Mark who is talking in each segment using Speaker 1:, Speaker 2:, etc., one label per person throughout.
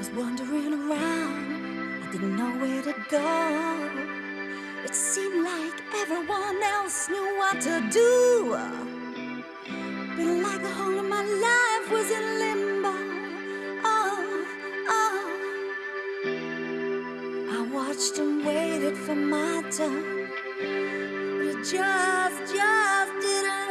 Speaker 1: was wandering around, I didn't know where to go. It seemed like everyone else knew what to do. But like the whole of my life was in limbo. Oh, oh. I watched and waited for my turn. But it just, just didn't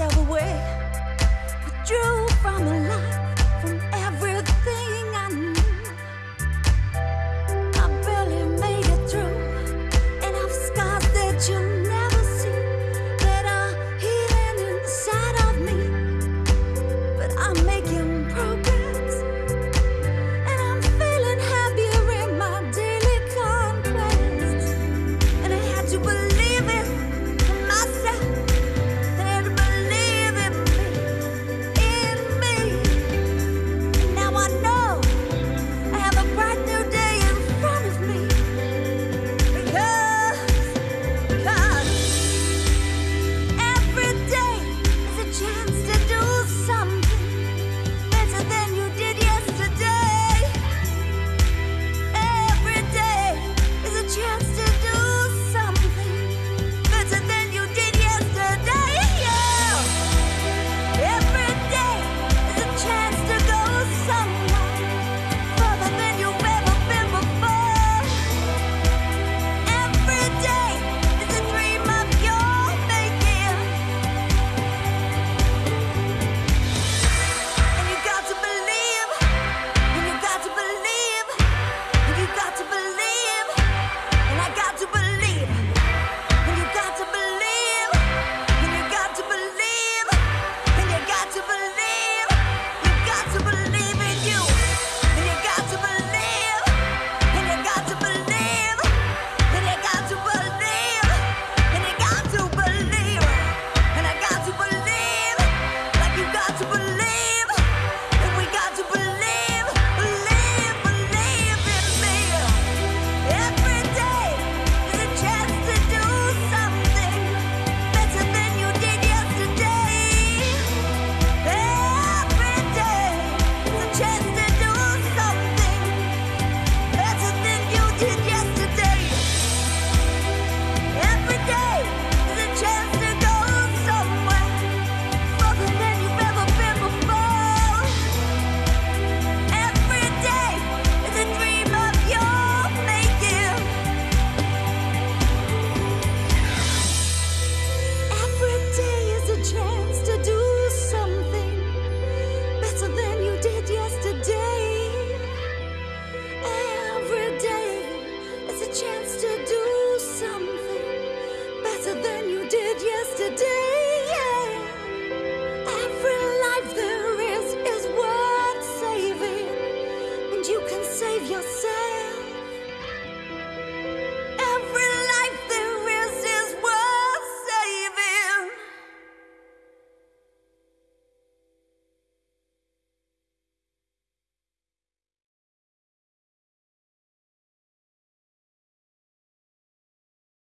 Speaker 1: yourself away. Drew from a light. Chance